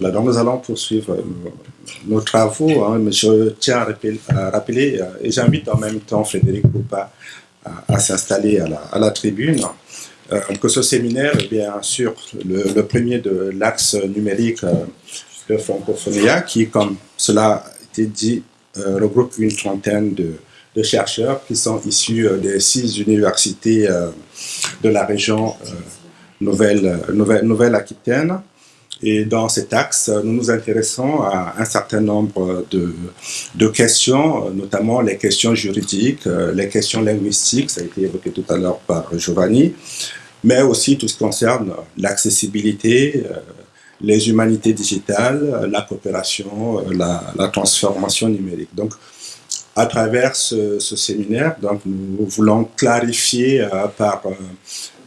Donc nous allons poursuivre nos, travaux. Hein, je tiens à rappeler, euh, et j'invite en même temps Frédéric Poupa à, s'installer à la, tribune, euh, que ce séminaire est bien sûr le, premier de l'axe numérique euh, de Francophonia, qui, comme cela a été dit, regroupe une trentaine de, chercheurs qui sont issus des six universités de la région Nouvelle-Aquitaine. Nouvelle, Nouvelle -Aquitaine. Et dans cet axe, nous nous intéressons à un certain nombre de, questions, notamment les questions juridiques, les questions linguistiques, ça a été évoqué tout à l'heure par Giovanni, mais aussi tout ce qui concerne l'accessibilité, les humanités digitales, la coopération, la, la transformation numérique. Donc, à travers ce, séminaire, donc, nous voulons clarifier euh, par euh,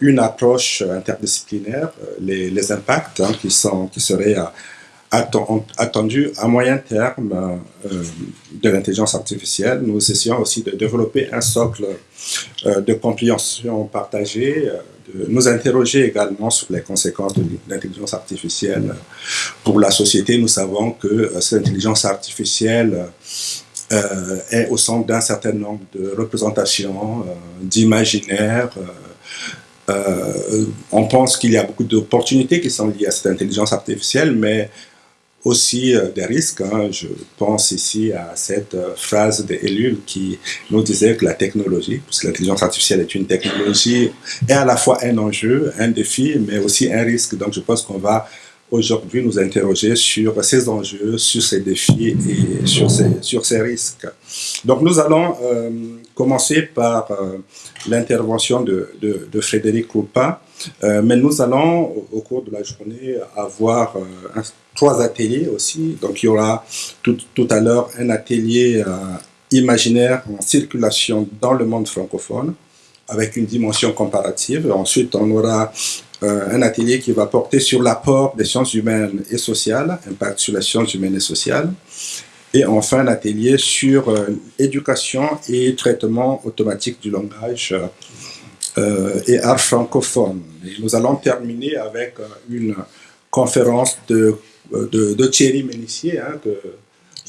une approche interdisciplinaire euh, les, impacts hein, qui, sont, qui seraient attendus à moyen terme de l'intelligence artificielle. Nous essayons aussi de développer un socle de compréhension partagée, de nous interroger également sur les conséquences de l'intelligence artificielle pour la société. Nous savons que cette intelligence artificielle euh, est au centre d'un certain nombre de représentations, euh, d'imaginaires. Euh, on pense qu'il y a beaucoup d'opportunités qui sont liées à cette intelligence artificielle, mais aussi des risques. Hein. Je pense ici à cette phrase d'Ellul qui nous disait que la technologie, parce que l'intelligence artificielle est une technologie, est à la fois un enjeu, un défi, mais aussi un risque. Donc je pense qu'on va aujourd'hui nous interroger sur ces enjeux, sur ces défis et sur ces, sur ces risques. Donc nous allons euh, commencer par euh, l'intervention de, de, Frédéric Roupa, euh, mais nous allons au, cours de la journée avoir trois ateliers aussi. Donc il y aura tout, tout à l'heure un atelier imaginaire en circulation dans le monde francophone avec une dimension comparative. Ensuite, on aura euh, un atelier qui va porter sur l'apport des sciences humaines et sociales, impact sur les sciences humaines et sociales. Et enfin, un atelier sur euh, éducation et traitement automatique du langage euh, et art francophone. Nous allons terminer avec une conférence de, de, Thierry Ménissier, hein, que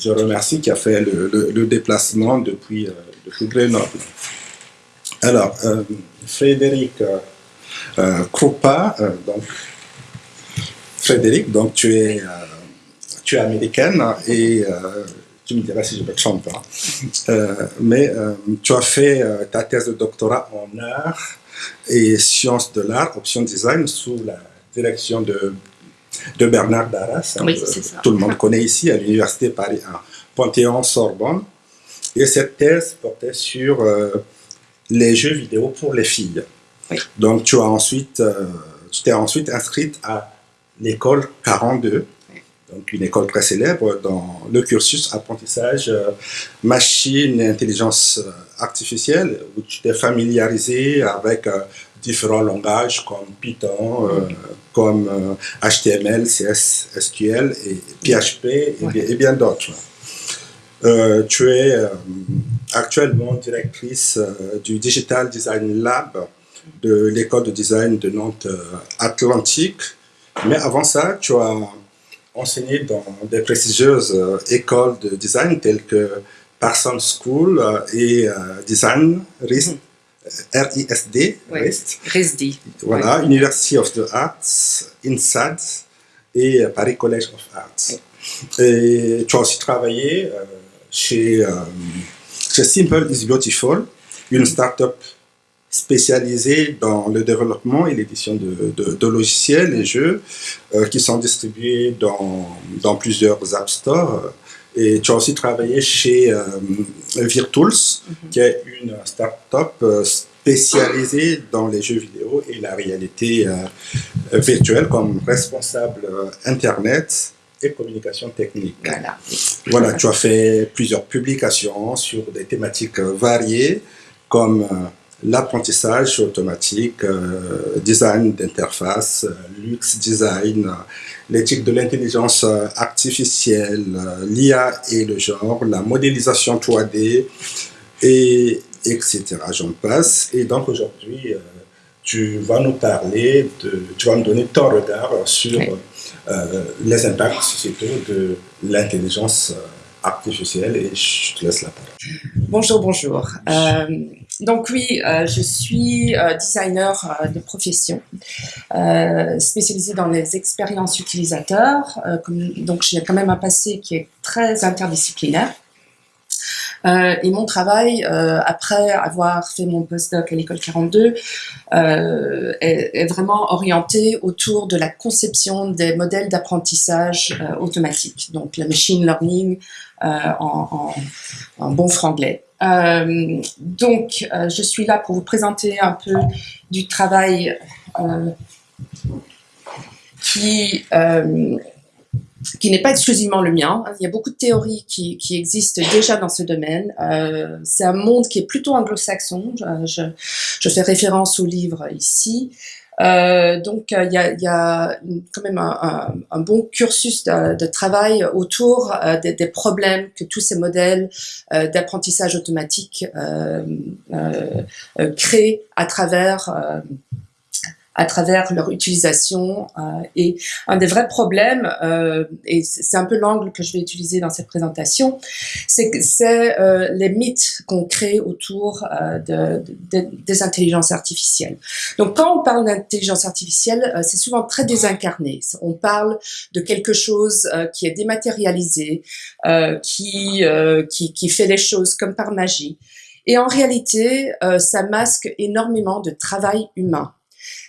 je remercie, qui a fait le, déplacement depuis, depuis Grenoble. Alors, Frédéric euh, Krupa, euh, donc Frédéric, donc tu es, euh, tu es américaine et tu me diras si je me trompe, hein. mais tu as fait ta thèse de doctorat en art et sciences de l'art, option design, sous la direction de, de Bernard Darras. Hein, oui, c'est ça. Tout le monde connaît ici à l'Université Paris 1, Panthéon-Sorbonne. Et cette thèse portait sur les jeux vidéo pour les filles. Donc, tu as ensuite, euh, tu t'es ensuite inscrite à l'école 42, donc une école très célèbre dans le cursus apprentissage euh, machine et intelligence euh, artificielle, où tu t'es familiarisé avec différents langages comme Python, comme HTML, CS, SQL et PHP et, bien, d'autres. tu es actuellement directrice du Digital Design Lab de l'école de design de Nantes euh, Atlantique. Mais avant ça, tu as enseigné dans des prestigieuses euh, écoles de design telles que Parsons School euh, et Design RISD, RISD, RISD. Voilà, University of the Arts, INSAD et Paris College of Arts. Et tu as aussi travaillé chez, chez Simple is Beautiful, une start-up spécialisé dans le développement et l'édition de, de, logiciels et jeux euh, qui sont distribués dans, dans, plusieurs App Store. Et tu as aussi travaillé chez euh, Virtools, mhm. qui est une start-up euh, spécialisée dans les jeux vidéo et la réalité virtuelle comme responsable Internet et communication technique. Voilà. voilà, tu as fait plusieurs publications sur des thématiques variées comme l'apprentissage automatique, euh, design d'interface, euh, luxe design, l'éthique de l'intelligence artificielle, euh, l'IA et le genre, la modélisation 3D, et etc. J'en passe. Et donc aujourd'hui, tu vas nous parler, de, tu vas nous donner ton regard sur les impacts surtout de l'intelligence artificielle et je te laisse la parole. Bonjour, bonjour. Euh, donc oui, euh, je suis euh, designer euh, de profession, spécialisée dans les expériences utilisateurs. Comme, donc j'ai quand même un passé qui est très interdisciplinaire. Euh, et mon travail, euh, après avoir fait mon postdoc à l'école 42, euh, est, vraiment orienté autour de la conception des modèles d'apprentissage automatique, donc la machine learning en, en, en, bon franglais. donc, je suis là pour vous présenter un peu du travail qui qui n'est pas exclusivement le mien. Il y a beaucoup de théories qui, existent déjà dans ce domaine. Euh, c'est un monde qui est plutôt anglo-saxon. Je, fais référence au livre ici. Euh, donc il y, a, il y, a, quand même un, bon cursus de, travail autour euh, des, problèmes que tous ces modèles euh, d'apprentissage automatique euh, euh, créent à travers à travers leur utilisation. Euh, et un des vrais problèmes, euh, et c'est un peu l'angle que je vais utiliser dans cette présentation, c'est euh, les mythes qu'on crée autour de, de, des intelligences artificielles. Donc quand on parle d'intelligence artificielle, c'est souvent très désincarné. On parle de quelque chose qui est dématérialisé, qui, qui, qui fait les choses comme par magie. Et en réalité, ça masque énormément de travail humain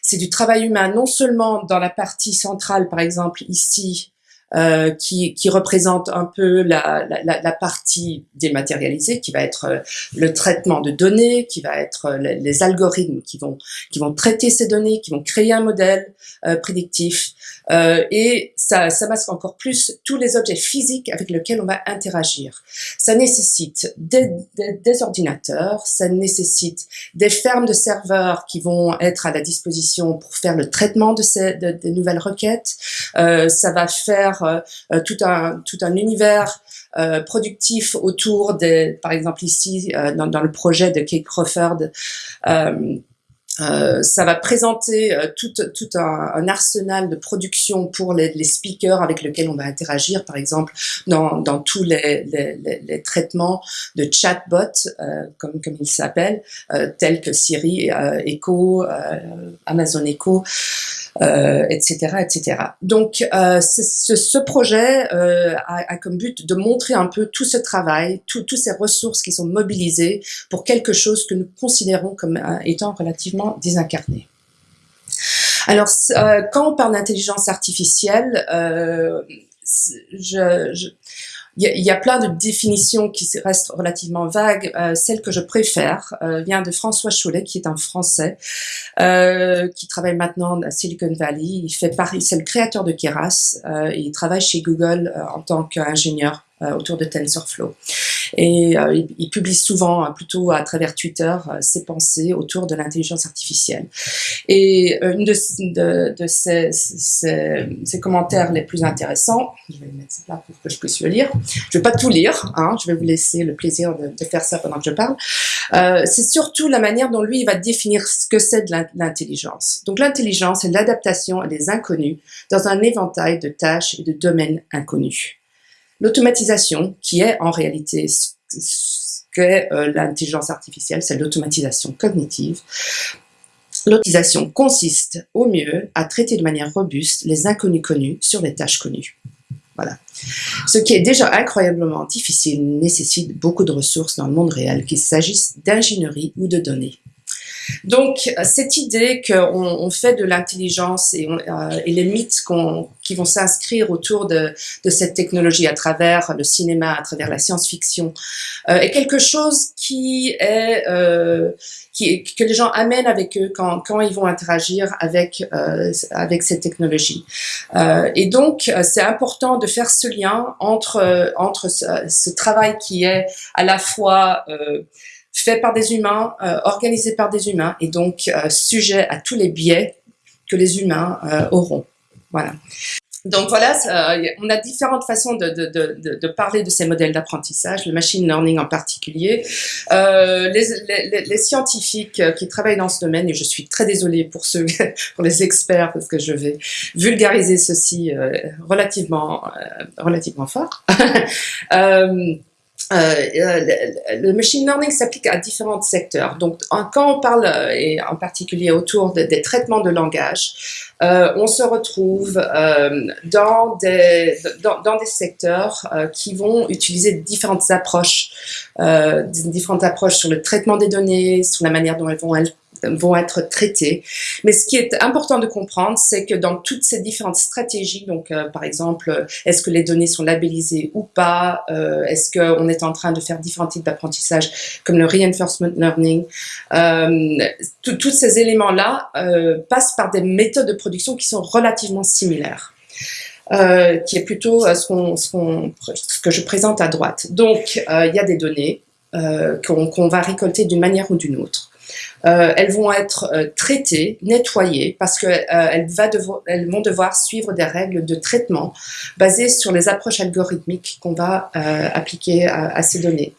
c'est du travail humain, non seulement dans la partie centrale, par exemple ici, euh, qui, qui, représente un peu la, la, la, partie dématérialisée, qui va être euh, le traitement de données, qui va être euh, les, algorithmes qui vont, qui vont traiter ces données, qui vont créer un modèle euh, prédictif. Euh, et ça, ça masque encore plus tous les objets physiques avec lesquels on va interagir. Ça nécessite des, des, des ordinateurs, ça nécessite des fermes de serveurs qui vont être à la disposition pour faire le traitement de ces de, de nouvelles requêtes. ça va faire euh, euh, tout un tout un univers euh, productif autour des, par exemple ici dans, dans, le projet de Kate Crawford, euh, ça va présenter euh, tout, tout un, un, arsenal de production pour les, les, speakers avec lesquels on va interagir, par exemple dans, dans tous les, les, les, traitements de chatbot, euh, comme, comme ils s'appellent, tels que Siri, Echo, Amazon Echo, etc., etc. Donc, ce, ce, projet a, a, comme but de montrer un peu tout ce travail, toutes ces ressources qui sont mobilisées pour quelque chose que nous considérons comme étant relativement désincarné. Alors, euh, quand on parle d'intelligence artificielle, euh, je, il y, a plein de définitions qui restent relativement vagues. Euh, celle que je préfère euh, vient de François Cholet, qui est un Français, euh, qui travaille maintenant à Silicon Valley. Il fait Paris, c'est le créateur de Keras. Euh, et il travaille chez Google en tant qu'ingénieur autour de TensorFlow. Et euh, il, il, publie souvent, hein, plutôt à travers Twitter, euh, ses pensées autour de l'intelligence artificielle. Et euh, une de, de, de ses, ses, ses, commentaires les plus intéressants, je vais le mettre là pour que je puisse le lire. Je vais pas tout lire, hein, je vais vous laisser le plaisir de, de faire ça pendant que je parle. Euh, c'est surtout la manière dont lui il va définir ce que c'est de l'intelligence. Donc l'intelligence, c'est l'adaptation à des inconnus dans un éventail de tâches et de domaines inconnus. L'automatisation, qui est en réalité ce qu'est euh, l'intelligence artificielle, c'est l'automatisation cognitive. L'automatisation consiste au mieux à traiter de manière robuste les inconnus connus sur les tâches connues. Voilà. Ce qui est déjà incroyablement difficile nécessite beaucoup de ressources dans le monde réel, qu'il s'agisse d'ingénierie ou de données. Donc, cette idée qu'on on fait de l'intelligence et, euh, et, les mythes qui vont s'inscrire autour de, de, cette technologie à travers le cinéma, à travers la science-fiction, euh, est quelque chose qui est euh, qui, que les gens amènent avec eux quand, quand ils vont interagir avec euh, avec ces technologies. Euh, et donc, c'est important de faire ce lien entre entre ce, ce, travail qui est à la fois fait par des humains, euh, organisé par des humains, et donc euh, sujet à tous les biais que les humains euh, auront. Voilà. donc voilà, on a différentes façons de, parler de ces modèles d'apprentissage, le machine learning en particulier. Les, scientifiques qui travaillent dans ce domaine, et je suis très désolée pour ceux, pour les experts, parce que je vais vulgariser ceci relativement, relativement fort. le machine learning s'applique à différents secteurs. Donc, quand on parle, euh, et en particulier autour des traitements de langage, euh, on se retrouve euh, dans, des, secteurs euh, qui vont utiliser différentes approches, différentes approches sur le traitement des données, sur la manière dont elles vont vont être traités. Mais ce qui est important de comprendre, c'est que dans toutes ces différentes stratégies, donc euh, par exemple, est-ce que les données sont labellisées ou pas, euh, est-ce qu'on est en train de faire différents types d'apprentissage comme le reinforcement learning, euh, tous ces éléments-là passent par des méthodes de production qui sont relativement similaires. Qui est plutôt ce, que je présente à droite. Donc, il y a des données qu'on va récolter d'une manière ou d'une autre. Euh, elles vont être euh, traitées, nettoyées, parce qu'elles euh, elles vont devoir suivre des règles de traitement basées sur les approches algorithmiques qu'on va appliquer à, à, ces données.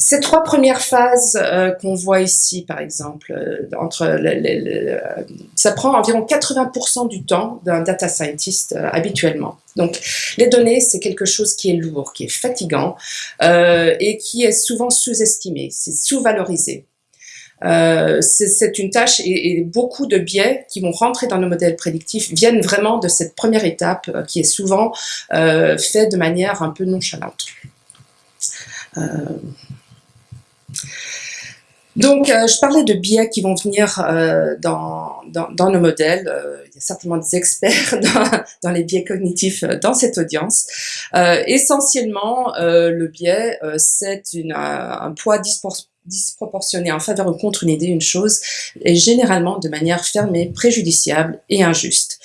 Ces trois premières phases euh, qu'on voit ici, par exemple, euh, entre ça prend environ 80% du temps d'un data scientist euh, habituellement. Donc, les données, c'est quelque chose qui est lourd, qui est fatigant et qui est souvent sous-estimé, c'est sous-valorisé. Euh, c'est une tâche et, beaucoup de biais qui vont rentrer dans nos modèles prédictifs viennent vraiment de cette première étape euh, qui est souvent euh, faite de manière un peu nonchalante. Donc, je parlais de biais qui vont venir dans, dans, nos modèles. Il y a certainement des experts dans, dans les biais cognitifs dans cette audience. essentiellement, le biais, c'est un poids disproportionné disproportionné en faveur ou contre une idée, une chose, et généralement de manière fermée, préjudiciable et injuste.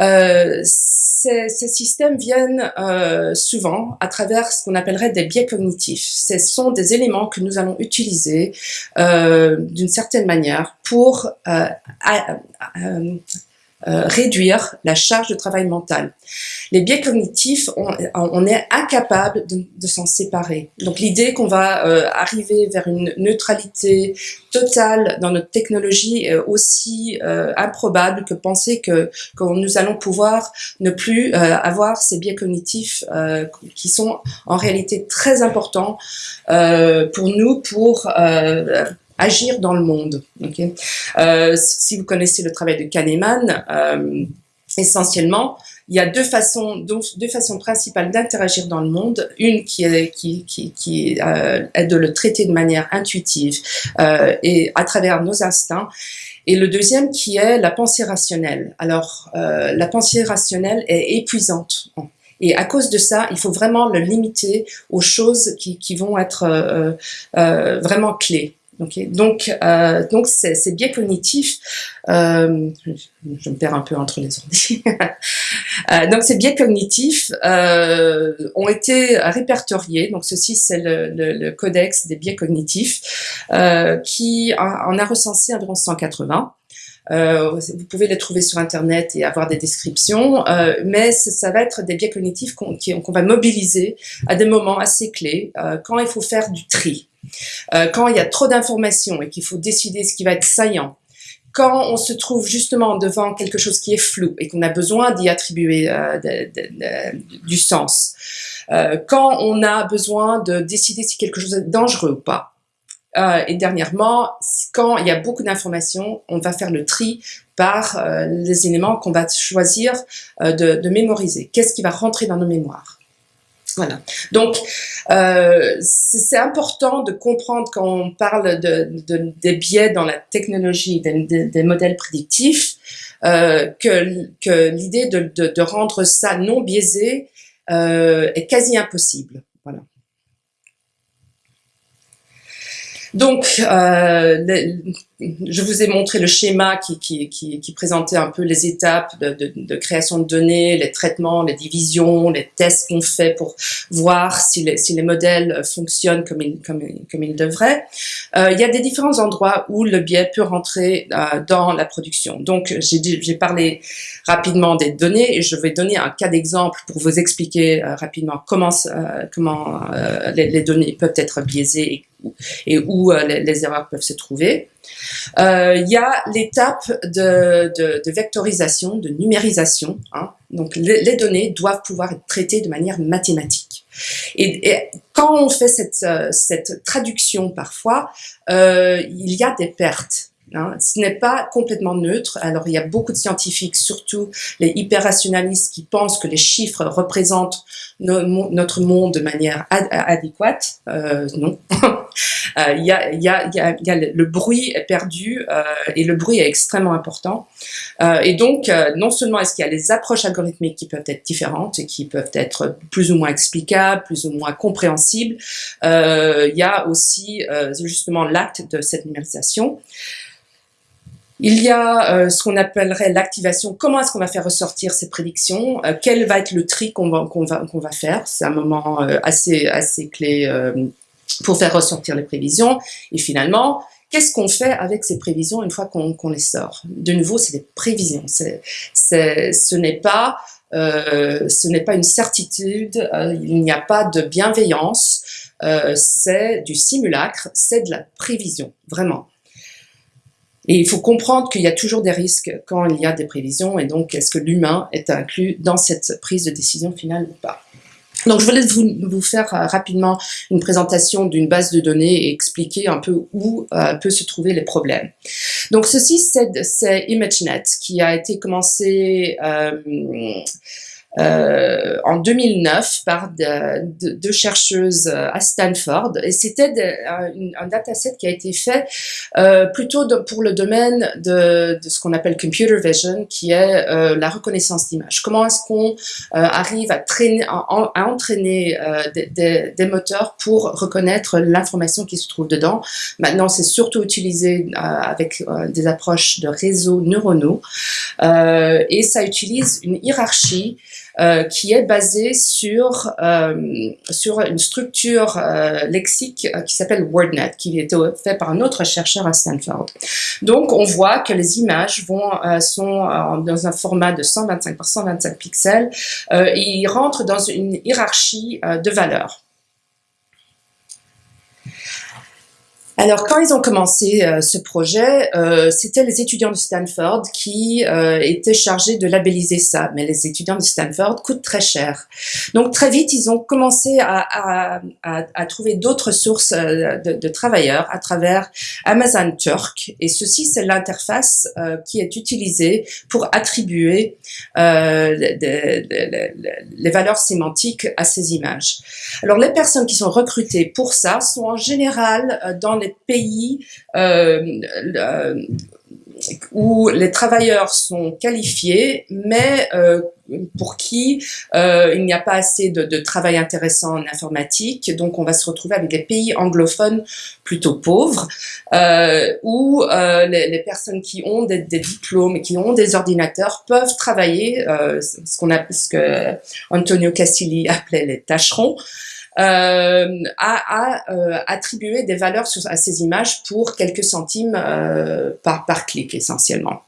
Euh, ces, systèmes viennent euh, souvent à travers ce qu'on appellerait des biais cognitifs. Ce sont des éléments que nous allons utiliser euh, d'une certaine manière pour euh, réduire la charge de travail mental. Les biais cognitifs, on, on est incapable de, de s'en séparer. Donc l'idée qu'on va euh, arriver vers une neutralité totale dans notre technologie est aussi euh, improbable que penser que, que nous allons pouvoir ne plus euh, avoir ces biais cognitifs euh, qui sont en réalité très importants pour nous pour agir dans le monde. Euh, si vous connaissez le travail de Kahneman, euh, essentiellement, il y a deux façons, deux façons principales d'interagir dans le monde. Une qui est, euh, de le traiter de manière intuitive et à travers nos instincts. Et le deuxième qui est la pensée rationnelle. Alors, la pensée rationnelle est épuisante. Et à cause de ça, il faut vraiment le limiter aux choses qui, vont être vraiment clés. Okay. Donc, euh, donc ces, biais cognitifs, euh, je, me perds un peu entre les ordi. euh, donc ces biais cognitifs euh, ont été répertoriés. Donc ceci c'est le, le, le, codex des biais cognitifs euh, qui en a recensé environ 180. Euh, vous pouvez les trouver sur Internet et avoir des descriptions, euh, mais ça va être des biais cognitifs qu'on qu'on va mobiliser à des moments assez clés, euh, quand il faut faire du tri, euh, quand il y a trop d'informations et qu'il faut décider ce qui va être saillant, quand on se trouve justement devant quelque chose qui est flou et qu'on a besoin d'y attribuer euh, du sens, euh, quand on a besoin de décider si quelque chose est dangereux ou pas, et dernièrement, quand il y a beaucoup d'informations, on va faire le tri par les éléments qu'on va choisir de, mémoriser. Qu'est-ce qui va rentrer dans nos mémoires? Voilà. Donc, euh, c'est important de comprendre quand on parle de, de, des biais dans la technologie, des, des modèles prédictifs, euh, que, que l'idée de, de, rendre ça non biaisé euh, est quasi impossible. Voilà. Donc, euh, je vous ai montré le schéma qui, qui, qui, qui présentait un peu les étapes de, de, de, création de données, les traitements, les divisions, les tests qu'on fait pour voir si les, si les modèles fonctionnent comme ils, comme, comme ils devraient. Euh, il y a des différents endroits où le biais peut rentrer euh, dans la production. Donc, j'ai parlé rapidement des données et je vais donner un cas d'exemple pour vous expliquer euh, rapidement comment, euh, comment les, les, données peuvent être biaisées et où euh, les, erreurs peuvent se trouver. Euh, il y a l'étape de, vectorisation, de numérisation. Hein. Donc les, données doivent pouvoir être traitées de manière mathématique. Et, quand on fait cette, euh, traduction parfois, il y a des pertes. Hein. Ce n'est pas complètement neutre. Alors, il y a beaucoup de scientifiques, surtout les hyper-rationalistes, qui pensent que les chiffres représentent notre monde de manière adéquate. Non. Il, y a, le bruit est perdu euh, et le bruit est extrêmement important. Euh, et donc, euh, non seulement est-ce qu'il y a les approches algorithmiques qui peuvent être différentes et qui peuvent être plus ou moins explicables, plus ou moins compréhensibles, il y a aussi justement l'acte de cette numérisation. Il y a ce qu'on appellerait l'activation. Comment est-ce qu'on va faire ressortir ces prédictions? Quel va être le tri qu'on va, faire? C'est un moment assez clé pour faire ressortir les prévisions. Et finalement, qu'est-ce qu'on fait avec ces prévisions une fois qu'on les sort? De nouveau, c'est des prévisions. C'est, ce n'est pas euh, pas une certitude, il n'y a pas de bienveillance, euh, c'est du simulacre, c'est de la prévision, vraiment. Et il faut comprendre qu'il y a toujours des risques quand il y a des prévisions, et donc est-ce que l'humain est inclus dans cette prise de décision finale ou pas? Donc je voulais vous, vous faire euh, rapidement une présentation d'une base de données et expliquer un peu où euh, peuvent se trouver les problèmes. Donc ceci c'est ImageNet qui a été commencé euh, euh, en 2009 par deux chercheuses euh, à Stanford et c'était un, dataset qui a été fait euh, plutôt pour le domaine de, de ce qu'on appelle computer vision qui est euh, la reconnaissance d'image. Comment est-ce qu'on euh, arrive à, traîner, à, entraîner des, des, des, moteurs pour reconnaître l'information qui se trouve dedans? Maintenant c'est surtout utilisé avec des approches de réseaux neuronaux et ça utilise une hiérarchie euh, qui est basé sur, euh, sur une structure euh, lexique euh, qui s'appelle WordNet, qui a été fait par un autre chercheur à Stanford. Donc, on voit que les images vont, sont dans un format de 125 par 125 pixels et ils rentrent dans une hiérarchie de valeurs. Alors, quand ils ont commencé euh, ce projet, euh, c'était les étudiants de Stanford qui euh, étaient chargés de labelliser ça. Mais les étudiants de Stanford coûtent très cher. Donc, très vite, ils ont commencé à, à, à, à trouver d'autres sources euh, de, de, travailleurs à travers Amazon Turk. Et ceci, c'est l'interface euh, qui est utilisée pour attribuer les, les, les valeurs sémantiques à ces images. Alors, les personnes qui sont recrutées pour ça sont en général dans les pays euh, où les travailleurs sont qualifiés, mais euh, pour qui euh, il n'y a pas assez de, travail intéressant en informatique, donc on va se retrouver avec des pays anglophones plutôt pauvres, où les, personnes qui ont des, des, diplômes qui ont des ordinateurs peuvent travailler, ce qu'on a, ce que Antonio Castilli appelait les tâcherons, euh, à, euh, attribuer des valeurs à ces images pour quelques centimes euh, par, par clic essentiellement.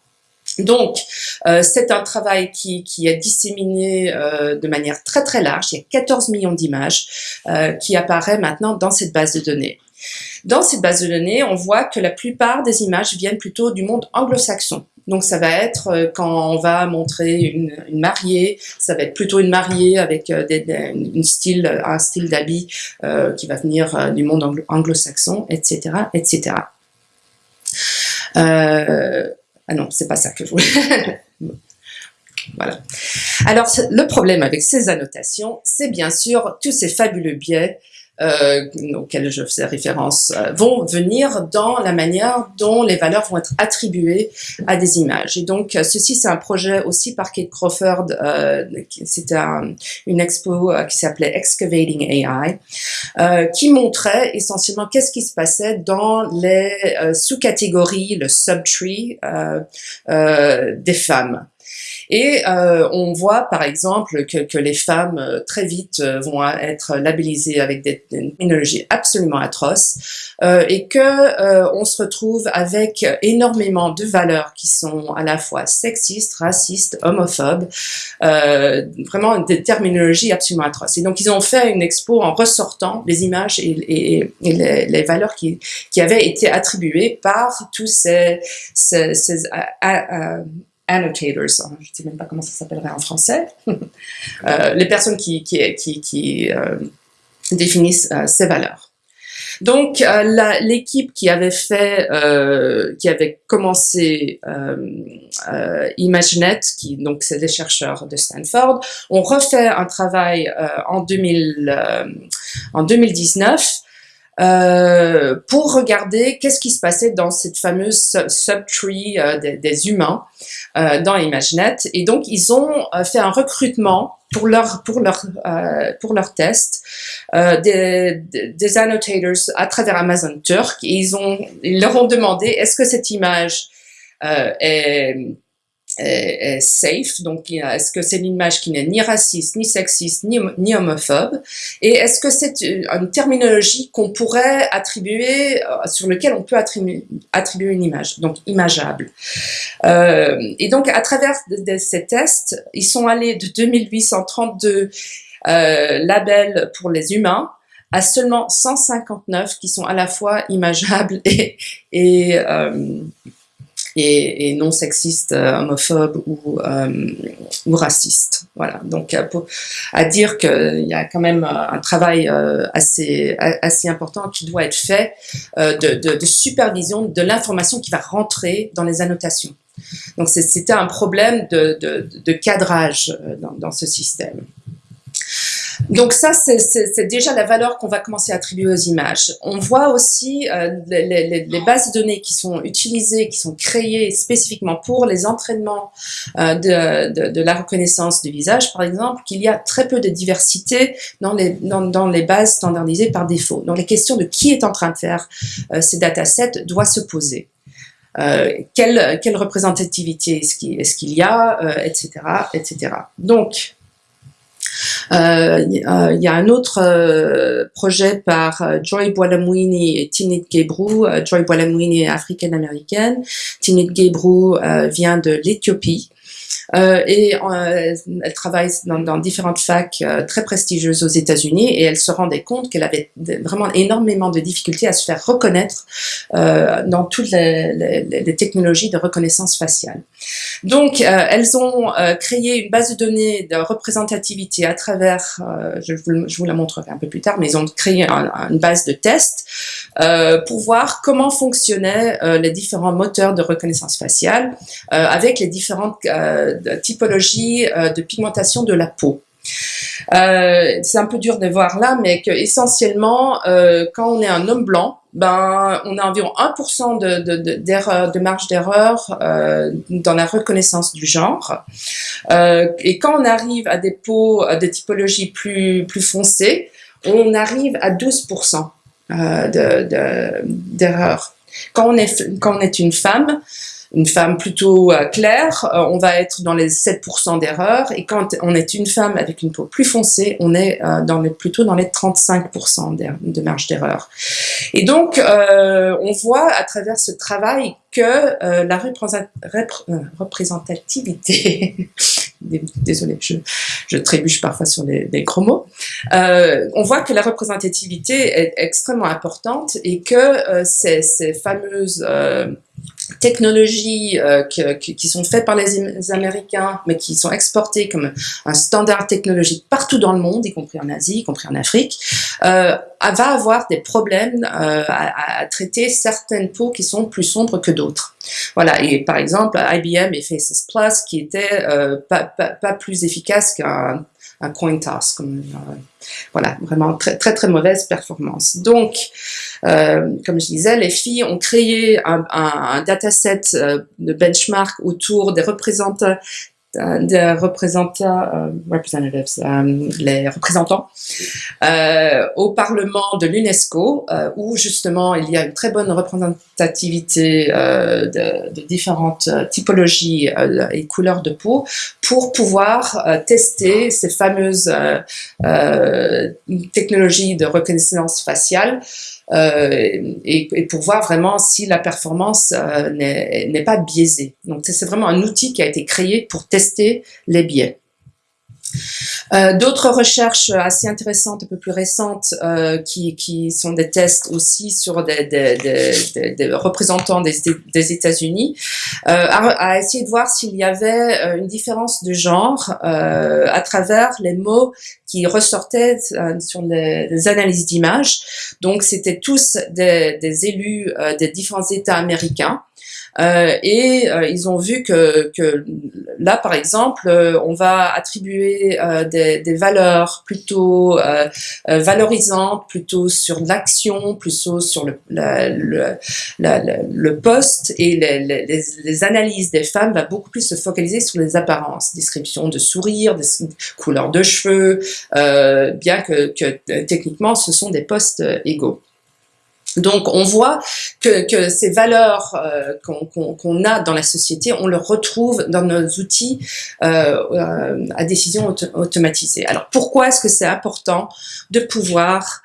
Donc, euh, c'est un travail qui, qui est disséminé euh, de manière très très large. Il y a 14 millions d'images euh, qui apparaissent maintenant dans cette base de données. Dans cette base de données, on voit que la plupart des images viennent plutôt du monde anglo-saxon. Donc ça va être euh, quand on va montrer une, mariée, ça va être plutôt une mariée avec euh, style, un style d'habit euh, qui va venir euh, du monde anglo-saxon, etc., etc. Euh, ah non, c'est pas ça que je voulais. voilà. Alors le problème avec ces annotations, c'est bien sûr tous ces fabuleux biais euh, auxquelles je faisais référence euh, vont venir dans la manière dont les valeurs vont être attribuées à des images. Et donc, euh, ceci, c'est un projet aussi par Kate Crawford. Euh, C'était un, une expo qui s'appelait Excavating AI, qui montrait essentiellement qu'est-ce qui se passait dans les sous-catégories, le subtree des femmes. Et euh, on voit par exemple que, que les femmes euh, très vite euh, vont être labellisées avec des, technologies absolument atroces euh, et que euh, on se retrouve avec énormément de valeurs qui sont à la fois sexistes, racistes, homophobes, vraiment des terminologies absolument atroces. Et donc ils ont fait une expo en ressortant les images et, les, les, valeurs qui, qui avaient été attribuées par tous ces, ces, ces annotators, hein, je ne sais même pas comment ça s'appellerait en français, euh, les personnes qui, qui, qui, qui euh, définissent euh, ces valeurs. Donc euh, l'équipe qui avait fait, euh, qui avait commencé ImageNet, qui donc c'est des chercheurs de Stanford, ont refait un travail en 2000, en 2019 euh, pour regarder qu'est-ce qui se passait dans cette fameuse subtree euh, des, des, humains euh, dans ImageNet. Et donc, ils ont euh, fait un recrutement pour leur pour leur euh, pour leur test des, des annotators à travers Amazon Turk. Et ils ont ils leur ont demandé est-ce que cette image est est, safe, donc est-ce que c'est une image qui n'est ni raciste, ni sexiste, ni, ni homophobe, et est-ce que c'est une terminologie qu'on pourrait attribuer, euh, sur lequel on peut attribuer, attribuer une image, donc imageable? Euh, et donc à travers de, ces tests, ils sont allés de 2832 euh, labels pour les humains à seulement 159 qui sont à la fois imageables et, et euh, et, et non sexiste, euh, homophobe ou, euh, ou raciste. Voilà. Donc, euh, pour, à dire qu'il y a quand même un travail assez assez important qui doit être fait de, de, de supervision de l'information qui va rentrer dans les annotations. Donc, c'était un problème de, de, de cadrage dans, dans ce système. Donc ça, c'est déjà la valeur qu'on va commencer à attribuer aux images. On voit aussi euh, les, les, les, bases de données qui sont utilisées, qui sont créées spécifiquement pour les entraînements euh, de, de, de, la reconnaissance du visage, par exemple, qu'il y a très peu de diversité dans les, dans, dans, les bases standardisées par défaut. Donc les questions de qui est en train de faire euh, ces datasets doivent se poser. Euh, quelle, quelle représentativité est-ce qu'il est qu'il y a, euh, etc., etc. Donc, il euh, y a un autre euh, projet par Joy Boilamwini et Tinit Gebru. Joy Boilamwini est africaine-américaine. Tinit Gebru vient de l'Éthiopie. Euh, et euh, elle travaille dans, différentes facs euh, très prestigieuses aux États-Unis et elle se rendait compte qu'elle avait vraiment énormément de difficultés à se faire reconnaître dans toutes les, technologies de reconnaissance faciale. Donc, elles ont créé une base de données de représentativité à travers, je vous, la montrerai un peu plus tard, mais ils ont créé un, une base de tests pour voir comment fonctionnaient les différents moteurs de reconnaissance faciale avec les différentes de typologie euh, de pigmentation de la peau. Euh, c'est un peu dur de voir là, mais essentiellement, euh, quand on est un homme blanc, ben, on a environ 1% de, de, de, de marge d'erreur dans la reconnaissance du genre. Et quand on arrive à des peaux de typologie plus, plus foncées, on arrive à 12% euh, d'erreur. quand, on est, quand on est une femme, une femme plutôt euh, claire, euh, on va être dans les 7% d'erreur. Et quand on est une femme avec une peau plus foncée, on est euh, dans plutôt dans les 35% de marge d'erreur. Et donc, on voit à travers ce travail que la représentativité désolé, je, trébuche parfois sur les, les gros mots. On voit que la représentativité est extrêmement importante et que ces, fameuses technologies euh, qui, qui, sont faites par les Américains, mais qui sont exportées comme un standard technologique partout dans le monde, y compris en Asie, y compris en Afrique, euh, va avoir des problèmes euh, à, à, traiter certaines peaux qui sont plus sombres que d'autres. Voilà, et par exemple, IBM et Faces Plus, qui étaient pas, pas, pas, plus efficaces qu'un un coin toss, comme, voilà, vraiment très très mauvaise performance. Donc, comme je disais, les filles ont créé un, dataset de benchmark autour des représentants des représentants, euh, representatives, euh, les représentants, euh, au Parlement de l'UNESCO, où justement il y a une très bonne représentativité de, de, différentes typologies et couleurs de peau, pour pouvoir tester ces fameuses technologies de reconnaissance faciale euh, et, et, pour voir vraiment si la performance euh, n'est pas biaisée. Donc c'est vraiment un outil qui a été créé pour tester les biais. Euh, d'autres recherches assez intéressantes, un peu plus récentes, euh, qui, qui, sont des tests aussi sur des, des, des, des représentants des, États-Unis, euh, a, essayé de voir s'il y avait euh, une différence de genre euh, à travers les mots qui ressortaient sur les, les analyses d'images. Donc, c'était tous des, élus des différents États américains. Euh, et euh, ils ont vu que, que, là, par exemple, euh, on va attribuer des, des, valeurs plutôt valorisantes, plutôt sur l'action, plutôt sur le, le, le poste, et les, les, les, analyses des femmes va beaucoup plus se focaliser sur les apparences, description de sourire, des couleurs de cheveux, bien que, que techniquement ce sont des postes égaux. Donc on voit que, ces valeurs euh, qu'on a dans la société, on le retrouve dans nos outils euh, euh, à décision automatisée. Alors pourquoi est-ce que c'est important de pouvoir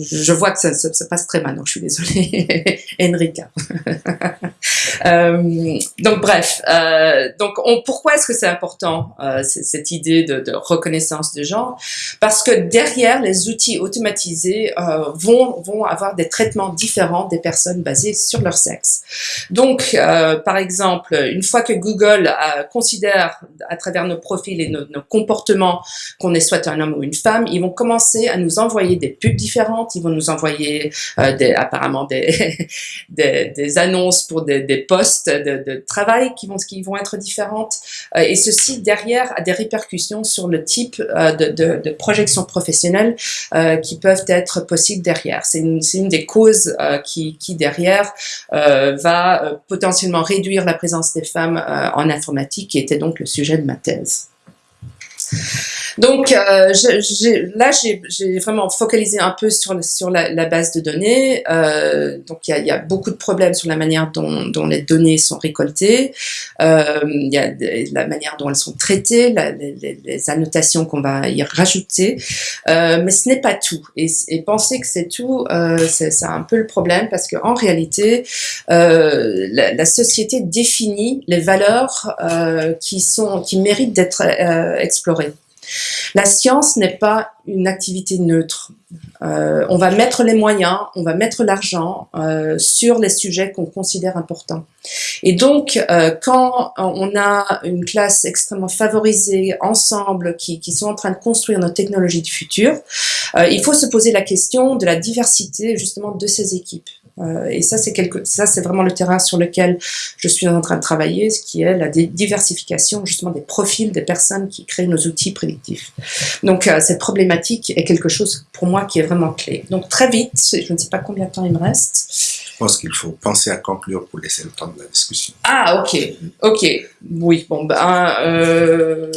je vois que ça, ça, passe très mal, donc je suis désolée, Enrica. euh, donc bref, euh, donc on, pourquoi est-ce que c'est important euh, cette idée de, reconnaissance de genre Parce que derrière, les outils automatisés vont vont avoir des traitements différents des personnes basés sur leur sexe. Donc, par exemple, une fois que Google considère à travers nos profils et nos, nos comportements qu'on est soit un homme ou une femme, ils vont commencer à nous envoyer des pubs différentes ils vont nous envoyer euh, apparemment des, des, annonces pour des, postes de, travail qui vont, qui vont être différentes. Euh, et ceci, derrière, a des répercussions sur le type euh, de, de, de, projection professionnelle qui peuvent être possibles derrière. C'est une, une, des causes qui, qui, derrière, va potentiellement réduire la présence des femmes en informatique, qui était donc le sujet de ma thèse. Donc euh, là, j'ai vraiment focalisé un peu sur, sur la, la base de données. Euh, donc il y a, y a, beaucoup de problèmes sur la manière dont, dont les données sont récoltées. Euh, il y a la manière dont elles sont traitées, la, les, les, annotations qu'on va y rajouter. Euh, mais ce n'est pas tout. Et, et, penser que c'est tout, euh, c'est un peu le problème parce qu'en réalité, la, la, société définit les valeurs qui sont qui méritent d'être explorées. La science n'est pas une activité neutre. Euh, on va mettre les moyens, on va mettre l'argent euh, sur les sujets qu'on considère importants. Et donc, euh, quand on a une classe extrêmement favorisée ensemble, qui, qui sont en train de construire nos technologies du futur, il faut se poser la question de la diversité justement de ces équipes. Et ça, c'est quelque, ça, c'est vraiment le terrain sur lequel je suis en train de travailler, ce qui est la diversification justement des profils des personnes qui créent nos outils prédictifs. Donc, cette problématique est quelque chose pour moi qui est vraiment clé. Donc, très vite, je ne sais pas combien de temps il me reste. Je pense qu'il faut penser à conclure pour laisser le temps de la discussion. Ah, ok, ok, oui, bon ben, euh,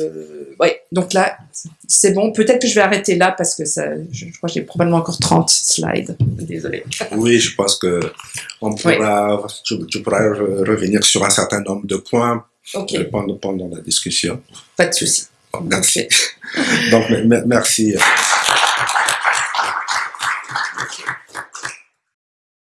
ouais, donc là, c'est bon. Peut-être que je vais arrêter là parce que ça, je, crois que j'ai probablement encore 30 slides. Désolée. Oui, je pense que on pourra, oui. tu, tu, pourras revenir sur un certain nombre de points okay. pendant, pendant la discussion. Pas de souci. Merci. Donc, merci.